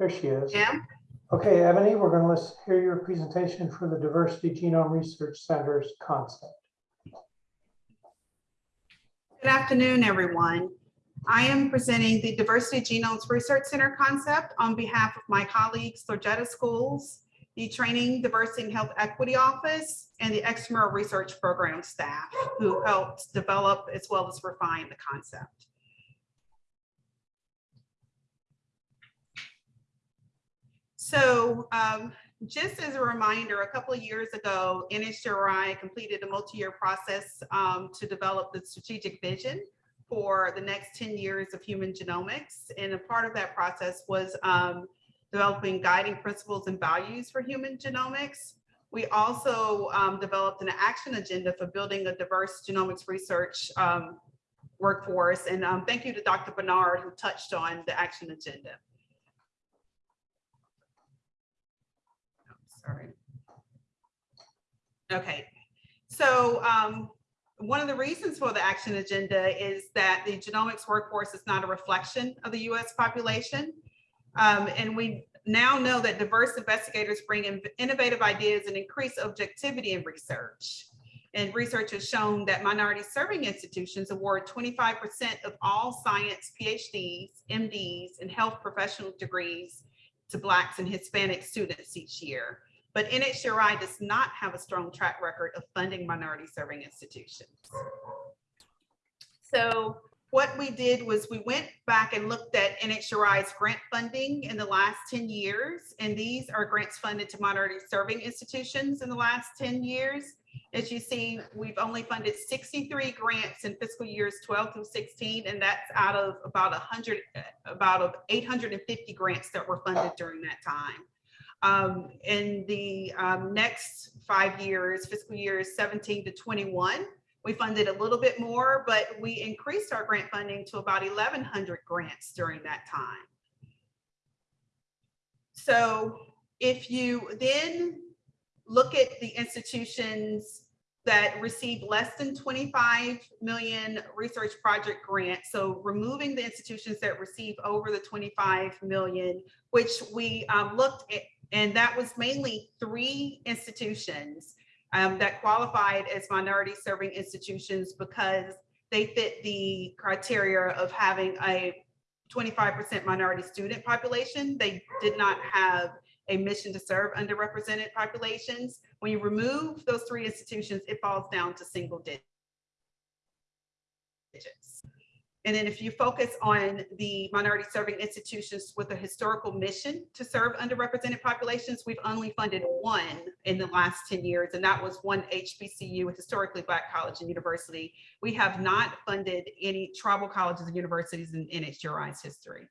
There she is. Jim? Okay, Ebony, we're going to hear your presentation for the Diversity Genome Research Center's concept. Good afternoon, everyone. I am presenting the Diversity Genomes Research Center concept on behalf of my colleagues, Lorjetta Schools, the Training, Diversity, and Health Equity Office, and the Extramural Research Program staff who helped develop as well as refine the concept. So um, just as a reminder, a couple of years ago, NHGRI completed a multi-year process um, to develop the strategic vision for the next 10 years of human genomics. And a part of that process was um, developing guiding principles and values for human genomics. We also um, developed an action agenda for building a diverse genomics research um, workforce. And um, thank you to Dr. Bernard who touched on the action agenda. Okay, so um, one of the reasons for the action agenda is that the genomics workforce is not a reflection of the US population. Um, and we now know that diverse investigators bring in innovative ideas and increase objectivity in research. And research has shown that minority serving institutions award 25% of all science PhDs, MDs, and health professional degrees to Blacks and Hispanic students each year. But NHGRI does not have a strong track record of funding minority serving institutions. So what we did was we went back and looked at NHGRI's grant funding in the last 10 years. And these are grants funded to minority serving institutions in the last 10 years. As you see, we've only funded 63 grants in fiscal years 12 through 16, and that's out of about 100, about of 850 grants that were funded during that time. Um, in the um, next five years, fiscal years 17 to 21, we funded a little bit more, but we increased our grant funding to about 1,100 grants during that time. So if you then look at the institutions that receive less than 25 million research project grants. So removing the institutions that receive over the 25 million, which we um, looked at, and that was mainly three institutions um, that qualified as minority serving institutions because they fit the criteria of having a 25% minority student population. They did not have a mission to serve underrepresented populations. When you remove those three institutions, it falls down to single digits. And then if you focus on the minority serving institutions with a historical mission to serve underrepresented populations, we've only funded one in the last 10 years, and that was one HBCU, historically Black college and university. We have not funded any tribal colleges and universities in NHGRI's history.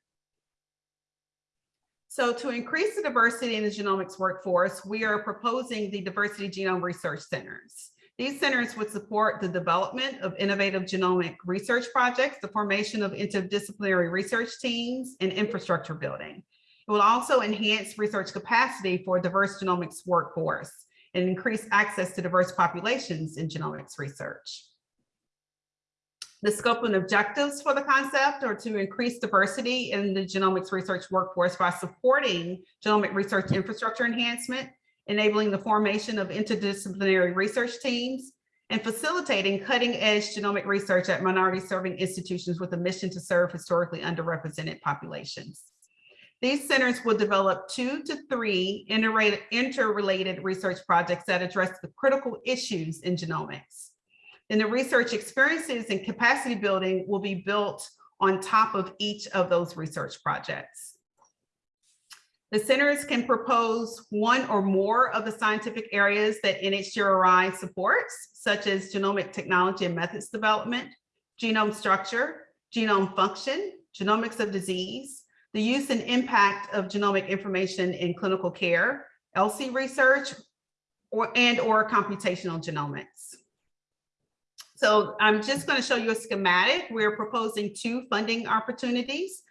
So to increase the diversity in the genomics workforce, we are proposing the Diversity Genome Research Centers. These centers would support the development of innovative genomic research projects, the formation of interdisciplinary research teams, and infrastructure building. It will also enhance research capacity for diverse genomics workforce and increase access to diverse populations in genomics research. The scope and objectives for the concept are to increase diversity in the genomics research workforce by supporting genomic research infrastructure enhancement, enabling the formation of interdisciplinary research teams, and facilitating cutting edge genomic research at minority serving institutions with a mission to serve historically underrepresented populations. These centers will develop two to three interrelated research projects that address the critical issues in genomics. And the research experiences and capacity building will be built on top of each of those research projects. The centers can propose one or more of the scientific areas that NHGRI supports, such as genomic technology and methods development, genome structure, genome function, genomics of disease, the use and impact of genomic information in clinical care, ELSI research, or, and or computational genomics. So I'm just going to show you a schematic. We're proposing two funding opportunities.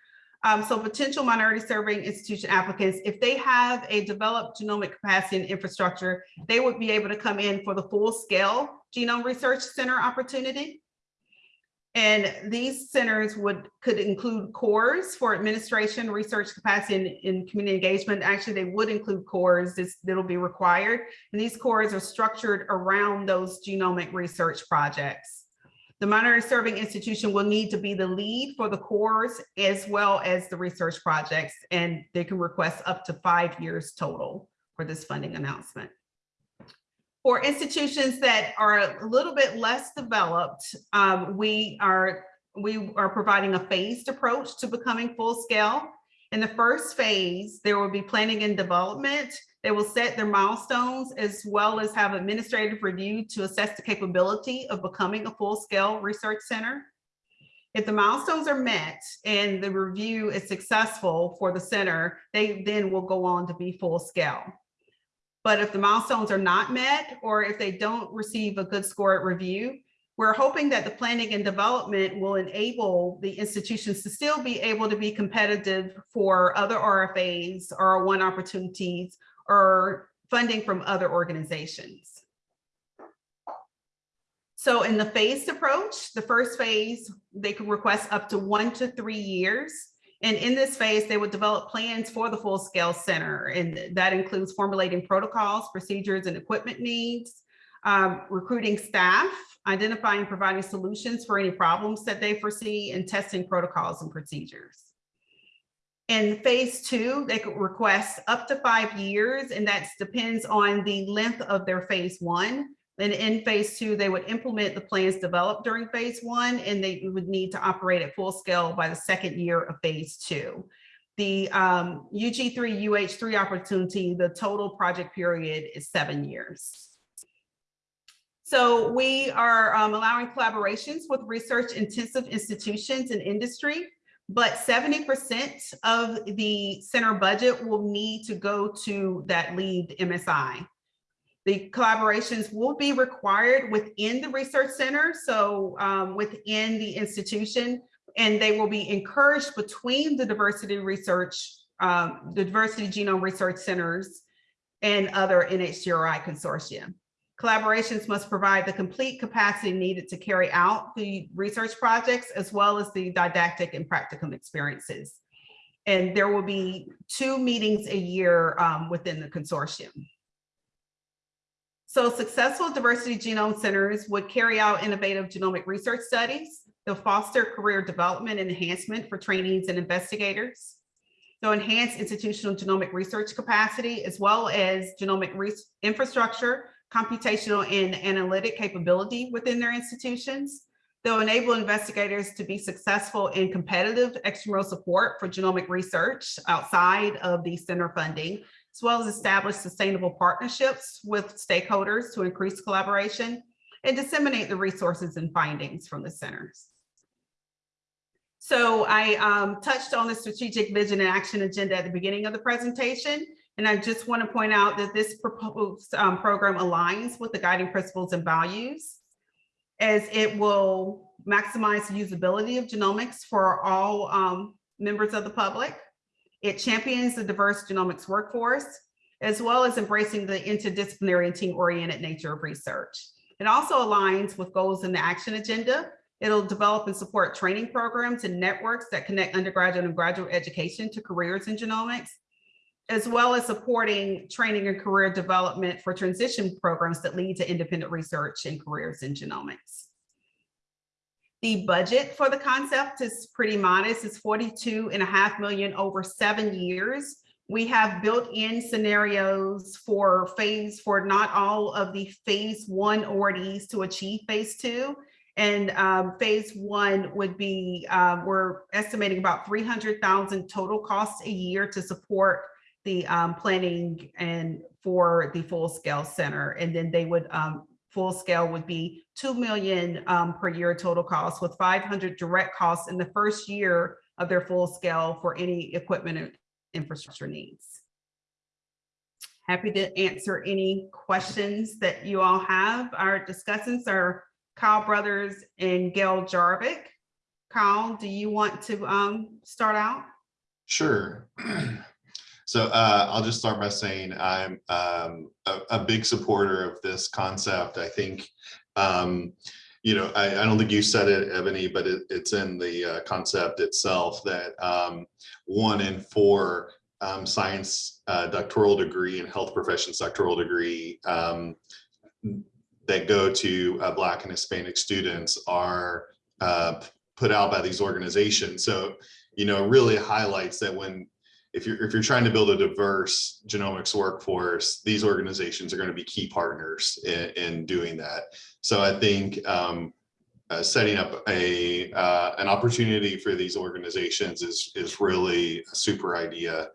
Um, so potential minority serving institution applicants, if they have a developed genomic capacity and infrastructure, they would be able to come in for the full scale genome research center opportunity. And these centers would, could include cores for administration, research capacity, and, and community engagement. Actually, they would include cores, that'll be required. And these cores are structured around those genomic research projects. The minority serving institution will need to be the lead for the cores as well as the research projects, and they can request up to five years total for this funding announcement. For institutions that are a little bit less developed, um, we are we are providing a phased approach to becoming full scale. In the first phase, there will be planning and development. They will set their milestones as well as have administrative review to assess the capability of becoming a full scale research center. If the milestones are met and the review is successful for the center, they then will go on to be full scale. But if the milestones are not met, or if they don't receive a good score at review, we're hoping that the planning and development will enable the institutions to still be able to be competitive for other RFAs or one opportunities or funding from other organizations. So in the phased approach, the first phase, they could request up to one to three years. And in this phase, they would develop plans for the full scale center. And that includes formulating protocols, procedures, and equipment needs, um, recruiting staff, identifying, providing solutions for any problems that they foresee, and testing protocols and procedures. In phase two, they could request up to five years, and that depends on the length of their phase one. Then in phase two, they would implement the plans developed during phase one, and they would need to operate at full scale by the second year of phase two. The um, UG3, UH3 opportunity, the total project period is seven years. So we are um, allowing collaborations with research intensive institutions and industry, but 70% of the center budget will need to go to that lead MSI. The collaborations will be required within the research center, so um, within the institution, and they will be encouraged between the diversity research, um, the diversity genome research centers and other NHGRI consortium. Collaborations must provide the complete capacity needed to carry out the research projects as well as the didactic and practicum experiences. And there will be two meetings a year um, within the consortium. So successful diversity genome centers would carry out innovative genomic research studies. They'll foster career development and enhancement for trainees and investigators. They'll enhance institutional genomic research capacity as well as genomic infrastructure, computational and analytic capability within their institutions. They'll enable investigators to be successful in competitive extramural support for genomic research outside of the center funding, as well as establish sustainable partnerships with stakeholders to increase collaboration and disseminate the resources and findings from the centers. So I um, touched on the strategic vision and action agenda at the beginning of the presentation. And I just want to point out that this proposed um, program aligns with the guiding principles and values as it will maximize the usability of genomics for all um, members of the public. It champions the diverse genomics workforce, as well as embracing the interdisciplinary and team-oriented nature of research. It also aligns with goals in the action agenda. It'll develop and support training programs and networks that connect undergraduate and graduate education to careers in genomics, as well as supporting training and career development for transition programs that lead to independent research and careers in genomics. The budget for the concept is pretty modest. It's 42 and a half million over seven years. We have built-in scenarios for phase for not all of the phase one awardees to achieve phase two. And um, phase one would be, uh, we're estimating about 300,000 total costs a year to support the um, planning and for the full scale center. And then they would, um, full scale would be 2 million um, per year total cost with 500 direct costs in the first year of their full scale for any equipment and infrastructure needs. Happy to answer any questions that you all have. Our discussants are Kyle Brothers and Gail Jarvik. Kyle, do you want to um, start out? Sure. So uh, I'll just start by saying I'm um, a, a, big supporter of this concept. I think um, you know, I, I don't think you said it, Ebony, but it, it's in the uh, concept itself that um, one in four um, science uh, doctoral degree and health professions doctoral degree um, that go to uh, Black and Hispanic students are uh, put out by these organizations. So, you know, really highlights that when if you're if you're trying to build a diverse genomics workforce, these organizations are going to be key partners in, in doing that. So I think um, uh, setting up a uh, an opportunity for these organizations is is really a super idea.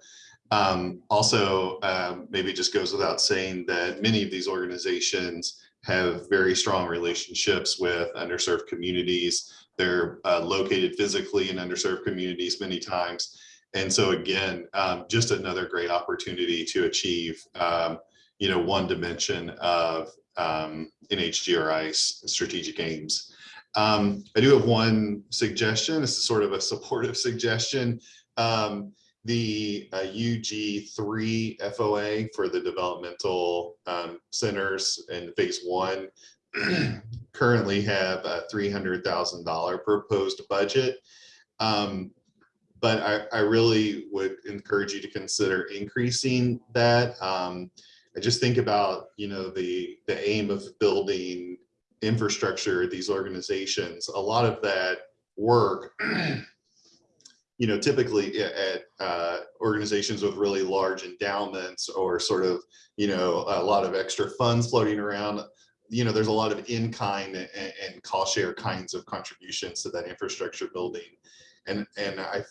Um, also, um, maybe just goes without saying that many of these organizations have very strong relationships with underserved communities. They're uh, located physically in underserved communities many times. And so again, um, just another great opportunity to achieve, um, you know, one dimension of um, NHGRI's strategic aims. Um, I do have one suggestion. This is sort of a supportive suggestion. Um, the uh, UG3 FOA for the developmental um, centers in phase one currently have a $300,000 proposed budget. Um, but I, I really would encourage you to consider increasing that. Um, I just think about, you know, the, the aim of building infrastructure these organizations. A lot of that work, you know, typically at uh, organizations with really large endowments or sort of, you know, a lot of extra funds floating around, you know, there's a lot of in-kind and, and cost share kinds of contributions to that infrastructure building. And, and I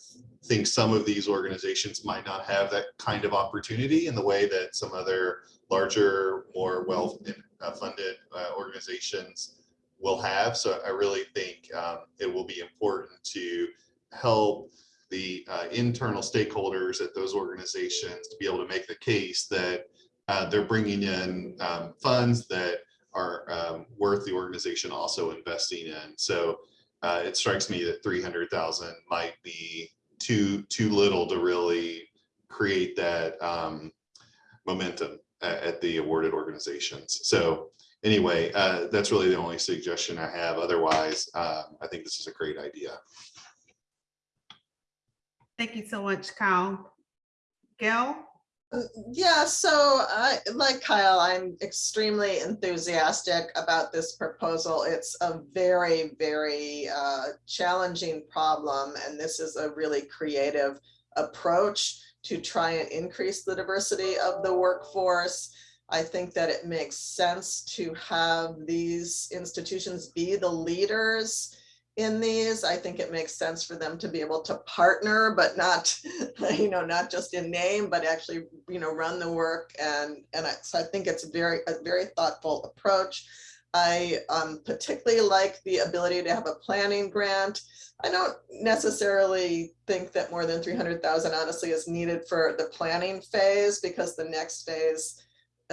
think some of these organizations might not have that kind of opportunity in the way that some other larger, more well-funded uh, organizations will have. So I really think um, it will be important to help the uh, internal stakeholders at those organizations to be able to make the case that uh, they're bringing in um, funds that are um, worth the organization also investing in. So uh, it strikes me that 300,000 might be too too little to really create that um, momentum at, at, the awarded organizations. So anyway, uh, that's really the only suggestion I have. Otherwise, uh, I think this is a great idea. Thank you so much, Kyle. Gail? Yeah, so I, like Kyle, I'm extremely enthusiastic about this proposal. It's a very, very uh, challenging problem, and this is a really creative approach to try and increase the diversity of the workforce. I think that it makes sense to have these institutions be the leaders in these. I think it makes sense for them to be able to partner, but not, you know, not just in name, but actually, you know, run the work. And, and I, so I think it's very, a very thoughtful approach. I um, particularly like the ability to have a planning grant. I don't necessarily think that more than 300,000 honestly is needed for the planning phase because the next phase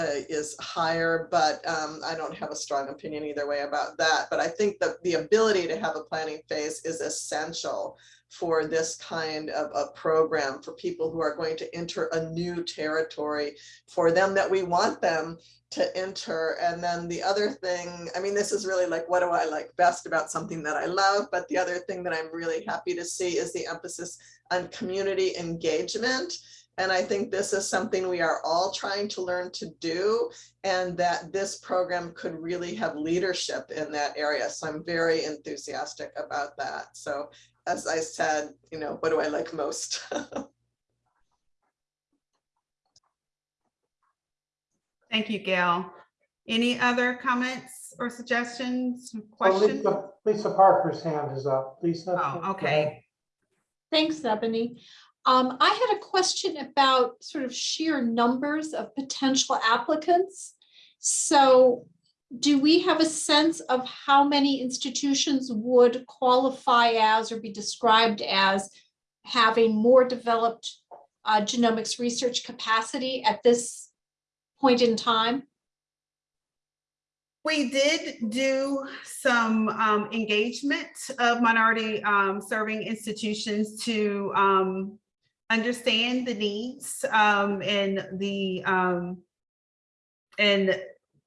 uh, is higher, but um, I don't have a strong opinion either way about that. But I think that the ability to have a planning phase is essential for this kind of a program for people who are going to enter a new territory for them that we want them to enter. And then the other thing, I mean, this is really like, what do I like best about something that I love? But the other thing that I'm really happy to see is the emphasis on community engagement and I think this is something we are all trying to learn to do and that this program could really have leadership in that area. So I'm very enthusiastic about that. So as I said, you know, what do I like most? Thank you, Gail. Any other comments or suggestions, Oh, questions? Lisa Lisa Parker's hand is up. Lisa? Oh, okay. Thanks, Ebony. Um, I had a question about sort of sheer numbers of potential applicants. So do we have a sense of how many institutions would qualify as or be described as having more developed uh, genomics research capacity at this point in time? We did do some um, engagement of minority um, serving institutions to um, understand the needs um, and the um, and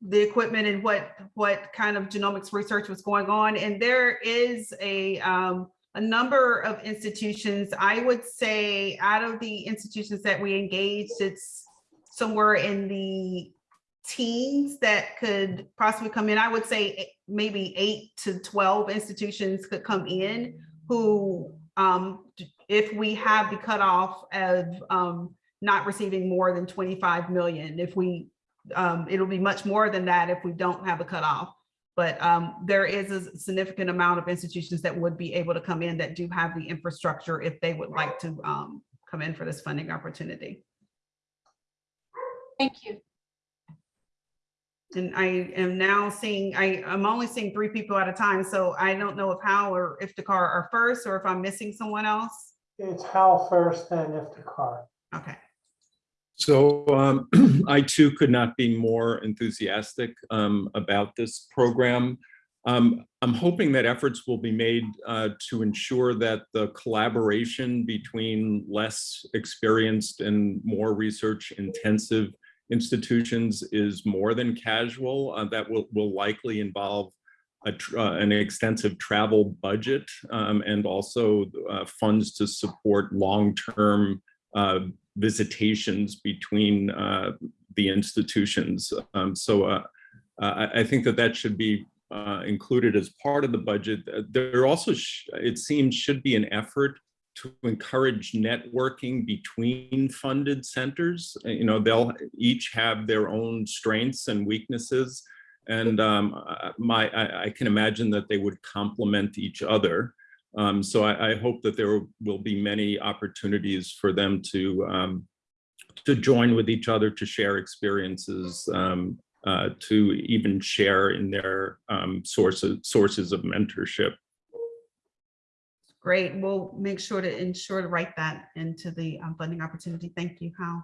the equipment and what, what kind of genomics research was going on. And there is a, um, a number of institutions, I would say out of the institutions that we engaged, it's somewhere in the teens that could possibly come in. I would say maybe eight to 12 institutions could come in who, um, if we have the cutoff of, um, not receiving more than 25 million, if we, um, it'll be much more than that if we don't have a cutoff. But, um, there is a significant amount of institutions that would be able to come in that do have the infrastructure if they would like to, um, come in for this funding opportunity. Thank you. And I am now seeing, I, I'm only seeing three people at a time, so I don't know if Hal or Iftikhar are first, or if I'm missing someone else. It's Hal first, then Iftikhar. Okay, So um, I too could not be more enthusiastic um, about this program. Um, I'm hoping that efforts will be made uh, to ensure that the collaboration between less experienced and more research intensive institutions is more than casual. Uh, That will, will likely involve a uh, an extensive travel budget um, and also uh, funds to support long-term uh, visitations between uh, the institutions. Um, So uh, I, think that that should be included as part of the budget. There also, it seems, should be an effort to encourage networking between funded centers. You know, they'll each have their own strengths and weaknesses. And um, uh, my, I, I can imagine that they would complement each other. Um, so I, I hope that there will be many opportunities for them to um, to join with each other, to share experiences, um, uh, to even share in their um, sources sources of mentorship. great. We'll make sure to ensure to write that into the um, funding opportunity. Thank you, Hal.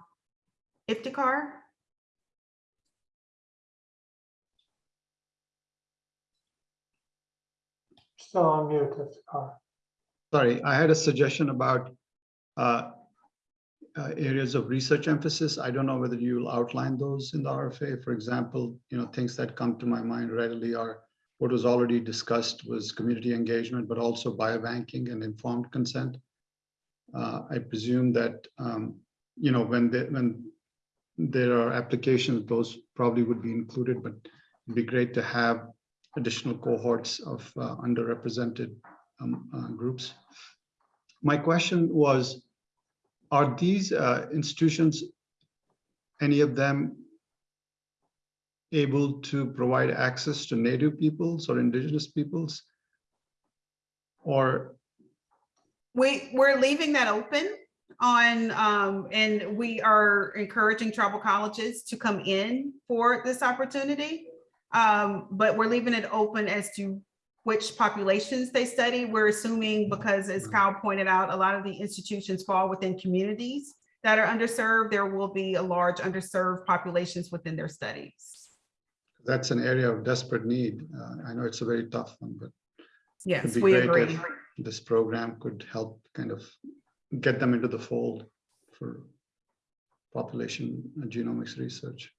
Iftikhar? Still on mute, Iftikhar. Sorry, I had a suggestion about uh, uh, areas of research emphasis. I don't know whether you'll outline those in the RFA. For example, you know, things that come to my mind readily are what was already discussed was community engagement, but also biobanking and informed consent. Uh, I presume that, um, you know, when they, when there are applications, those probably would be included, but it'd be great to have additional cohorts of uh, underrepresented um, uh, groups. My question was, are these uh, institutions, any of them able to provide access to native peoples or indigenous peoples? Or, We, we're leaving that open on, um, and we are encouraging tribal colleges to come in for this opportunity. Um, but we're leaving it open as to which populations they study. We're assuming because as Kyle pointed out, a lot of the institutions fall within communities that are underserved. There will be a large underserved populations within their studies. that's an area of desperate need. Uh, I know it's a very tough one, but Yes, we agree. this program could help kind of get them into the fold for population genomics research.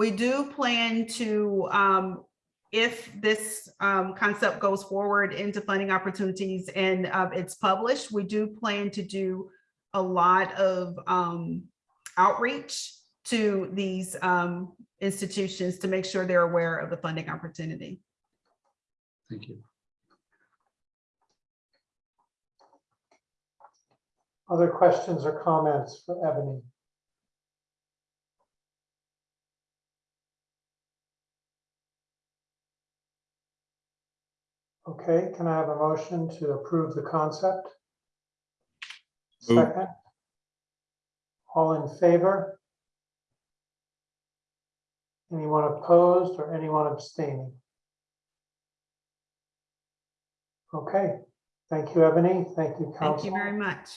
We do plan to, um, if this, um, concept goes forward into funding opportunities and, uh, it's published, we do plan to do a lot of, um, outreach to these, um, institutions to make sure they're aware of the funding opportunity. Thank you. Other questions or comments for Ebony? Okay, can I have a motion to approve the concept? Move. Second. All in favor? Anyone opposed or anyone abstaining? Okay, thank you, Ebony. Thank you, Thank you Council. very much.